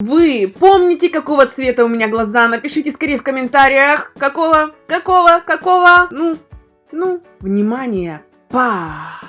Вы помните, какого цвета у меня глаза? Напишите скорее в комментариях. Какого? Какого? Какого? Ну, ну, внимание. Па!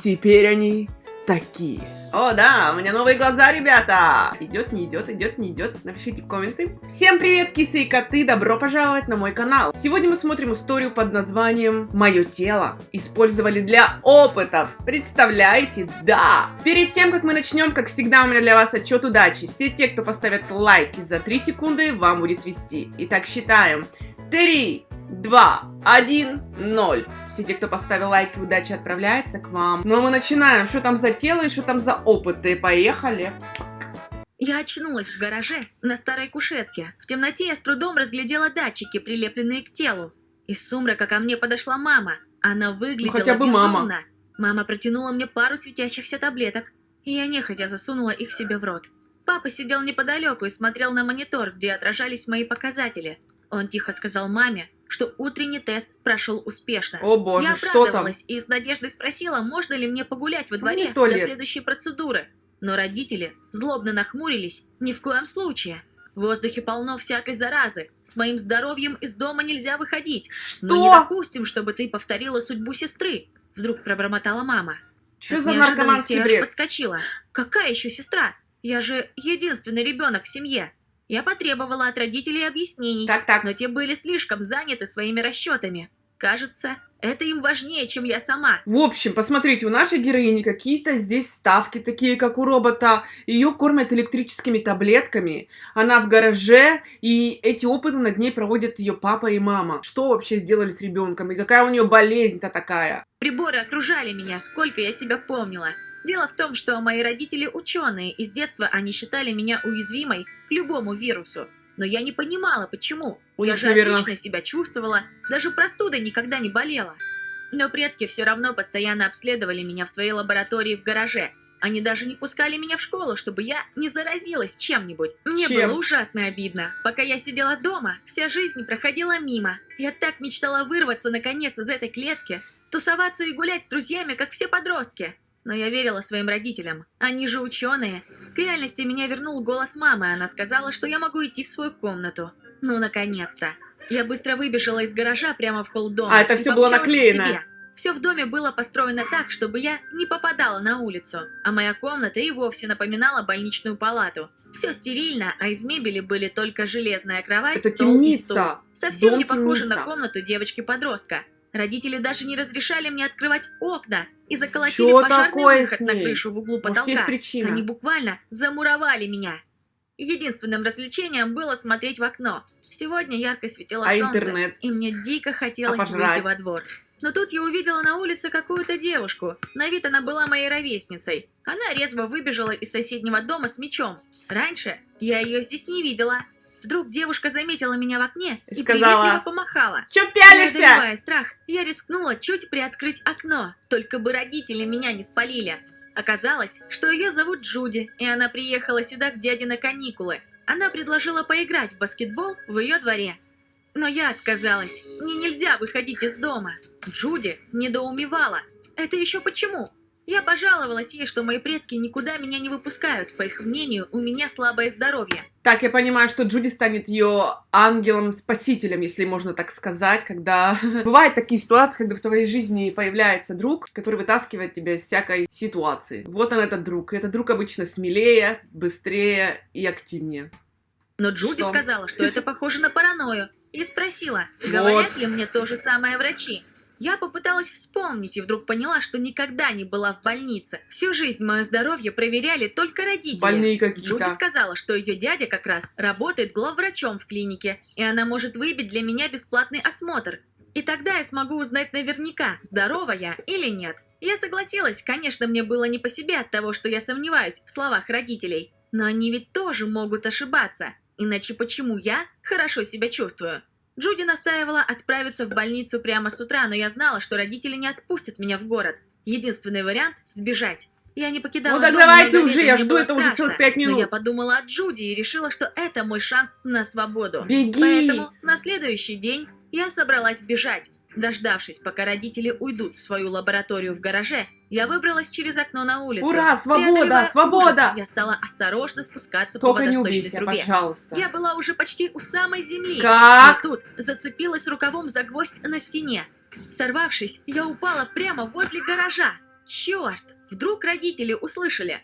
Теперь они такие. О, да, у меня новые глаза, ребята! Идет, не идет, идет, не идет. Напишите в комменты. Всем привет, кисы и коты! Добро пожаловать на мой канал. Сегодня мы смотрим историю под названием «Мое тело». Использовали для опытов. Представляете? Да! Перед тем, как мы начнем, как всегда, у меня для вас отчет удачи. Все те, кто поставят лайки за 3 секунды, вам будет вести. Итак, считаем. 3, 2, 1, 0. Все те, кто поставил лайки, удачи отправляется к вам. Ну а мы начинаем. Что там за тело и что там за опыты? Поехали. Я очнулась в гараже на старой кушетке. В темноте я с трудом разглядела датчики, прилепленные к телу. Из сумрака ко мне подошла мама. Она выглядела Ну, хотя бы безумно. мама. Мама протянула мне пару светящихся таблеток, и я нехотя засунула их себе в рот. Папа сидел неподалеку и смотрел на монитор, где отражались мои показатели. Он тихо сказал маме, что утренний тест прошел успешно. О боже, я что там? обрадовалась и с надеждой спросила, можно ли мне погулять во Ну, дворе не до следующей процедуры. Но родители злобно нахмурились, ни в коем случае. В воздухе полно всякой заразы. С моим здоровьем из дома нельзя выходить. Но не Что? допустим, чтобы ты повторила судьбу сестры. Вдруг пробормотала мама. Что От за наркоманский бред? подскочила. Какая еще сестра? Я же единственный ребенок в семье. Я потребовала от родителей объяснений, Так, так. но те были слишком заняты своими расчетами. Кажется, это им важнее, чем я сама. В общем, посмотрите, у нашей героини какие-то здесь ставки, такие как у робота. Ее кормят электрическими таблетками. Она в гараже, и эти опыты над ней проводят ее папа и мама. Что вообще сделали с ребенком? И какая у нее болезнь-то такая? Приборы окружали меня, сколько я себя помнила. Дело в том, что мои родители ученые, и с детства они считали меня уязвимой к любому вирусу. Но я не понимала, почему. У я них, же наверное- отлично себя чувствовала, даже простудой никогда не болела. Но предки все равно постоянно обследовали меня в своей лаборатории в гараже. Они даже не пускали меня в школу, чтобы я не заразилась чем-нибудь. Мне Чем? было ужасно обидно. Пока я сидела дома, вся жизнь проходила мимо. Я так мечтала вырваться наконец из этой клетки, тусоваться и гулять с друзьями, как все подростки. Но я верила своим родителям. Они же ученые. К реальности меня вернул голос мамы. Она сказала, что я могу идти в свою комнату. Ну, наконец-то. Я быстро выбежала из гаража прямо в холл дома. А, это и всё было наклеено. Все в доме было построено так, чтобы я не попадала на улицу, а моя комната и вовсе напоминала больничную палату. Все стерильно, а из мебели были только железная кровать, Это стол и стул. темница. Совсем Дом не похоже темница. на комнату девочки-подростка. Родители даже не разрешали мне открывать окна и заколотили Чё пожарный выход на крышу в углу потолка. Они буквально замуровали меня. Единственным развлечением было смотреть в окно. Сегодня ярко светило А солнце, интернет? и мне дико хотелось А выйти во двор. Но тут я увидела на улице какую-то девушку. На вид она была моей ровесницей. Она резво выбежала из соседнего дома с мечом. Раньше я ее здесь не видела. Вдруг девушка заметила меня в окне И и сказала, приветливо помахала. Чё пялишься? Преодолевая страх, я рискнула чуть приоткрыть окно, только бы родители меня не спалили. Оказалось, что ее зовут Джуди, и она приехала сюда к дяде на каникулы. Она предложила поиграть в баскетбол в ее дворе. Но я отказалась. Мне нельзя выходить из дома. Джуди недоумевала. Это еще почему? Я пожаловалась ей, что мои предки никуда меня не выпускают. По их мнению, у меня слабое здоровье. Так, я понимаю, что Джуди станет ее ангелом-спасителем, если можно так сказать, когда... Бывают такие ситуации, когда в твоей жизни появляется друг, который вытаскивает тебя из всякой ситуации. Вот он, этот друг. И этот друг обычно смелее, быстрее и активнее. Но Джуди Что? сказала, что это похоже на паранойю, и спросила, говорят ли мне то же самое врачи. Я попыталась вспомнить и вдруг поняла, что никогда не была в больнице. Всю жизнь мое здоровье проверяли только родители. Больные Джуди какие-то. сказала, что ее дядя как раз работает главврачом в клинике, и она может выбить для меня бесплатный осмотр. И тогда я смогу узнать наверняка, здорова я или нет. Я согласилась, конечно, мне было не по себе от того, что я сомневаюсь в словах родителей. Но они ведь тоже могут ошибаться. Иначе почему я хорошо себя чувствую? Джуди настаивала отправиться в больницу прямо с утра, но я знала, что родители не отпустят меня в город. Единственный вариант – сбежать. Я не покидала Ну так дом давайте уже, я жду это уже целых пять Но я минут. подумала о Джуди и решила, что это мой шанс на свободу. Беги! Поэтому на следующий день я собралась бежать. Дождавшись, пока родители уйдут в свою лабораторию в гараже, я выбралась через окно на улицу. Ура, свобода, свобода! ужас, я стала осторожно спускаться по Только не водосточной убейся, трубе. пожалуйста. Я была уже почти у самой земли. Как? Но тут зацепилась рукавом за гвоздь на стене. Сорвавшись, я упала прямо возле гаража. Черт! Вдруг родители услышали.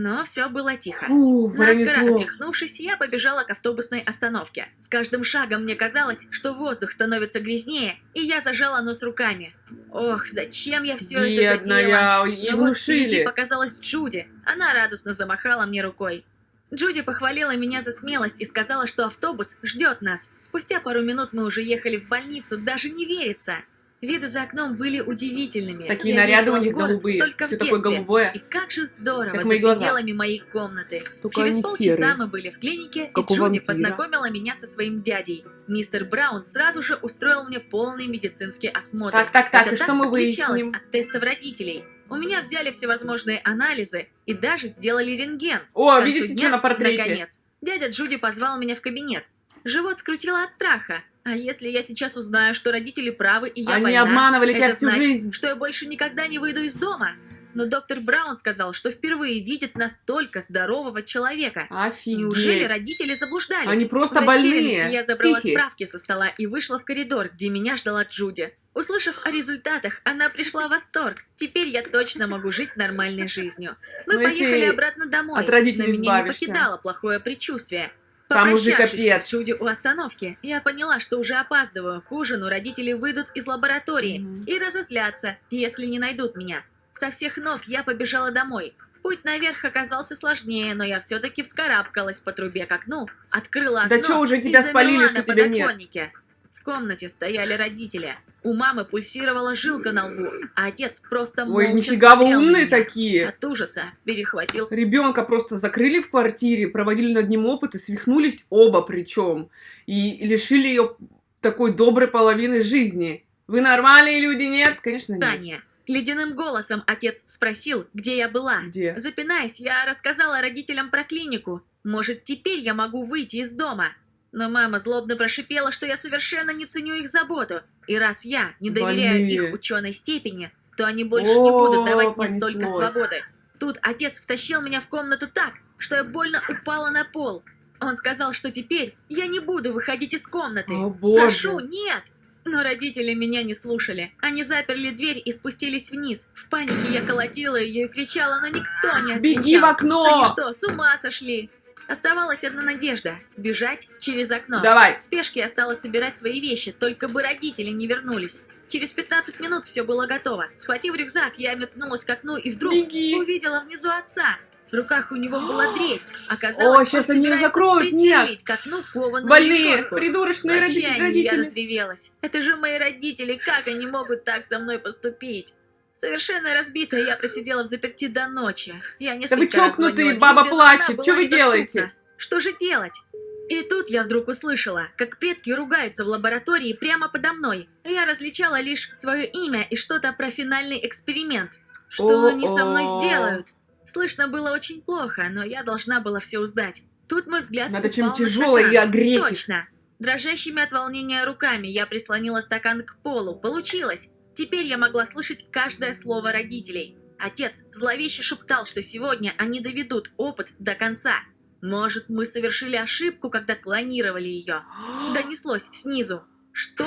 Но все было тихо. Фу, Наскоро отряхнувшись, я побежала к автобусной остановке. С каждым шагом мне казалось, что воздух становится грязнее, и я зажала нос руками. Ох, зачем я все это? Бедная, и Но вот впереди показалась Джуди. Она радостно замахала мне рукой. Джуди похвалила меня за смелость и сказала, что автобус ждет нас. Спустя пару минут мы уже ехали в больницу, даже не верится. Виды за окном были удивительными. Такие Я наряды у них город голубые. только Все в такое детстве. голубое. И как же здорово Как за мои глаза. пределами моей комнаты. Только Через полчаса серые. мы были в клинике, Как и Джуди вампира. познакомила меня со своим дядей. Мистер Браун сразу же устроил мне полный медицинский осмотр. Так, так, так, Это и что мы отличалось выясним? от тестов родителей. У меня взяли всевозможные анализы и даже сделали рентген. О, видите, дня, что на портрете? Наконец, дядя Джуди позвал меня в кабинет. Живот скрутило от страха. А если я сейчас узнаю, что родители правы и я Они больна, обманывали тебя всю значит, жизнь. что я больше никогда не выйду из дома. Но доктор Браун сказал, что впервые видит настолько здорового человека. Офигеть. Неужели родители заблуждались? Они просто В больные, я забрала психи. справки со стола и вышла в коридор, где меня ждала Джуди. Услышав о результатах, она пришла в восторг. Теперь я точно могу жить нормальной жизнью. Мы Ну, если поехали обратно домой. от родителей но меня не избавишься. покидало плохое предчувствие. Там уже капец. с Джуди у остановки, я поняла, что уже опаздываю. К ужину родители выйдут из лаборатории Мгм. и разозлятся, если не найдут меня. Со всех ног я побежала домой. Путь наверх оказался сложнее, но я все-таки вскарабкалась по трубе к окну, открыла окно Да чё, уже и тебя замерла спалили, на что тебя нет? подоконнике. В комнате стояли родители. У мамы пульсировала жилка на лбу, а отец просто Ой, молча нифига вы умные такие. От ужаса перехватил Ребенка просто закрыли в квартире, проводили над ним опыт и свихнулись оба причем. И лишили ее такой доброй половины жизни. Вы нормальные люди, нет? Конечно, нет. Таня. Ледяным голосом отец спросил, где я была. Где? Запинаясь, я рассказала родителям про клинику. Может, теперь я могу выйти из дома. Но мама злобно прошипела, что я совершенно не ценю их заботу. И раз я не доверяю Больные. их ученой степени, то они больше не О, будут давать мне столько свободы. Тут отец втащил меня в комнату так, что я больно упала на пол. Он сказал, что теперь я не буду выходить из комнаты. О, боже. Прошу, нет! Но родители меня не слушали. Они заперли дверь и спустились вниз. В панике я колотила ее и кричала, но никто не отвечал. Беги в окно! Они что, с ума сошли? Оставалась одна надежда – сбежать через окно. Давай. В спешке я стала собирать свои вещи, только бы родители не вернулись. Через 15 минут все было готово. Схватив рюкзак, я метнулась к окну и вдруг Беги. увидела внизу отца. В руках у него была дрель. О, Оказалось, щас он они собирается закроют, присверлить к окну кованую Больные, решетку. придурочные В роди- отчаянии я родители. разревелась. Это же мои родители, как они могут так со мной поступить? Совершенно разбитая, я просидела в заперти до ночи. Я Да несколько вы раз чокнутые, баба плачет. Что вы делаете? Что же делать? И тут я вдруг услышала, как предки ругаются в лаборатории прямо подо мной. Я различала лишь свое имя и что-то про финальный эксперимент. Что они со мной сделают? Слышно было очень плохо, но я должна была все узнать. Тут мой взгляд Надо на тяжелое и огреть. Точно. Дрожащими от волнения руками я прислонила стакан к полу. Получилось. Теперь я могла слышать каждое слово родителей. Отец зловеще шептал, что сегодня они доведут опыт до конца. Может, мы совершили ошибку, когда клонировали ее? Донеслось снизу. Что?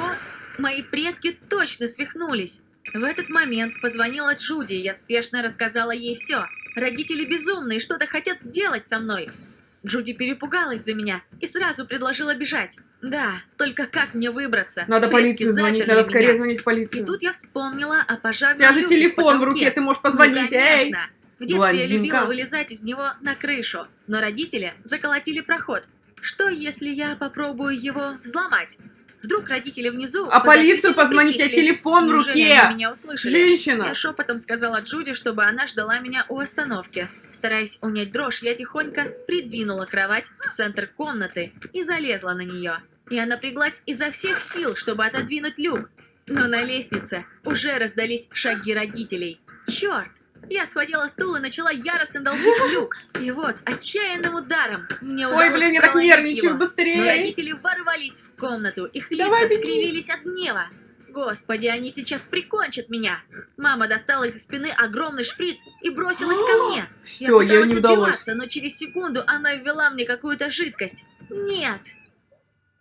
Мои предки точно свихнулись. В этот момент позвонила Джуди, и я спешно рассказала ей все. Родители безумные, что-то хотят сделать со мной. Джуди перепугалась за меня и сразу предложила бежать. Да, только как мне выбраться? Надо Предки полицию звонить, надо скорее меня. звонить в полицию. И тут я вспомнила о У пожарном тебя же телефон в руке, ты можешь Ну, позвонить. Эй! конечно. В детстве я блондинка. любила вылезать из него на крышу, но родители заколотили проход. Что, если я попробую его взломать? Вдруг родители внизу... А полицию позвонить, у притихли. телефон в руке. меня услышали? Женщина! Я шепотом сказала Джуди, чтобы она ждала меня у остановки. Стараясь унять дрожь, я тихонько придвинула кровать в центр комнаты и залезла на нее. Я напряглась изо всех сил, чтобы отодвинуть люк. Но на лестнице уже раздались шаги родителей. Черт! Я схватила стул и начала яростно долбить люк. И вот, отчаянным ударом мне удалось Ой, блин, я так нервничаю, его. Но быстрее! родители ворвались в комнату, их лица Давай, скривились от гнева. Господи, они сейчас прикончат меня. Мама достала из спины огромный шприц и бросилась ко мне. Все, я пыталась не удалось. но через секунду она ввела мне какую-то жидкость. Нет.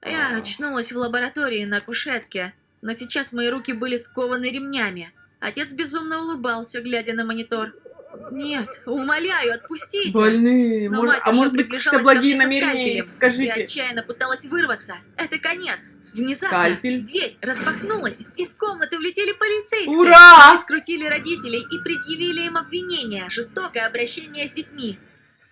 Я очнулась в лаборатории на кушетке, но сейчас мои руки были скованы ремнями. Отец безумно улыбался, глядя на монитор. Нет, умоляю, отпустите. Больные. Но Может- а может быть, какие-то благие ко намерения скальпелем. Я Скажите. отчаянно пыталась вырваться. Это конец. Внезапно Скальпель. дверь распахнулась, и в комнату влетели полицейские. Ура! Они скрутили родителей и предъявили им обвинение, жестокое обращение с детьми.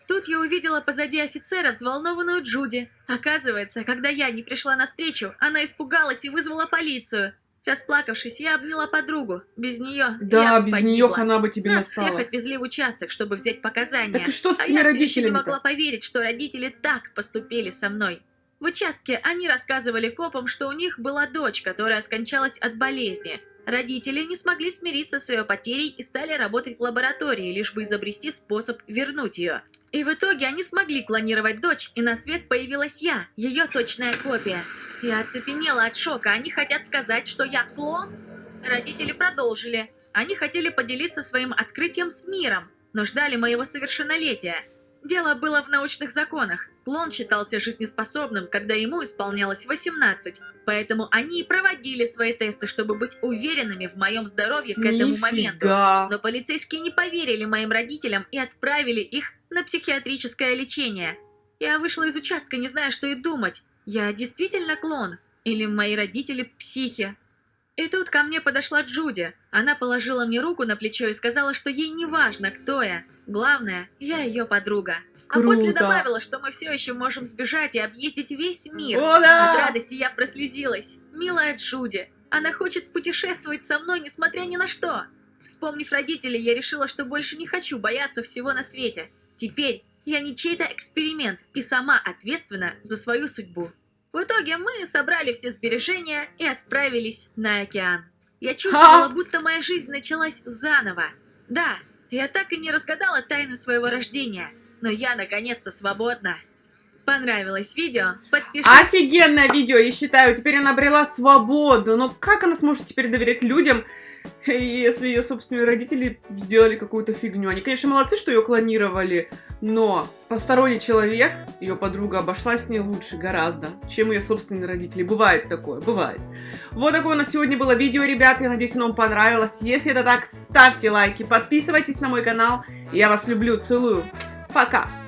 Тут я увидела позади офицера взволнованную Джуди. Оказывается, когда я не пришла навстречу, она испугалась и вызвала полицию. Расплакавшись, я обняла подругу. Без нее Да, я без погибла. нее хана бы тебе Нас всех настала. отвезли в участок, чтобы взять показания. Так и что с а я еще не родителями могла поверить, что родители так поступили со мной. В участке они рассказывали копам, что у них была дочь, которая скончалась от болезни. Родители не смогли смириться с ее потерей и стали работать в лаборатории, лишь бы изобрести способ вернуть ее. И в итоге они смогли клонировать дочь, и на свет появилась я, ее точная копия. Я оцепенела от шока. Они хотят сказать, что я клон? Родители продолжили. Они хотели поделиться своим открытием с миром, но ждали моего совершеннолетия. Дело было в научных законах. Клон считался жизнеспособным, когда ему исполнялось 18, поэтому они и проводили свои тесты, чтобы быть уверенными в моем здоровье к этому моменту. Нифига. Но полицейские не поверили моим родителям и отправили их на психиатрическое лечение. Я вышла из участка, не зная, что и думать. Я действительно клон? Или мои родители психи? И тут ко мне подошла Джуди. Она положила мне руку на плечо и сказала, что ей не важно, кто я. Главное, я ее подруга. А после Круто. добавила, что мы все еще можем сбежать и объездить весь мир. О, да! От радости я прослезилась. Милая Джуди. Она хочет путешествовать со мной, несмотря ни на что. Вспомнив родителей, я решила, что больше не хочу бояться всего на свете. Теперь я не чей-то эксперимент и сама ответственна за свою судьбу. В итоге мы собрали все сбережения и отправились на океан. Я чувствовала, будто моя жизнь началась заново. Да, я так и не разгадала тайну своего рождения, но я наконец-то свободна. Понравилось видео? Подпишись. Офигенное видео, я считаю. Теперь она обрела свободу. Но как она сможет теперь доверять людям, если ее собственные родители сделали какую-то фигню? Они, конечно, молодцы, что ее клонировали, но посторонний человек, ее подруга, обошлась с ней лучше гораздо, чем ее собственные родители. Бывает такое, бывает. Вот такое у нас сегодня было видео, ребят. Я надеюсь, оно вам понравилось. Если это так, ставьте лайки, подписывайтесь на мой канал. Я вас люблю, целую. Пока!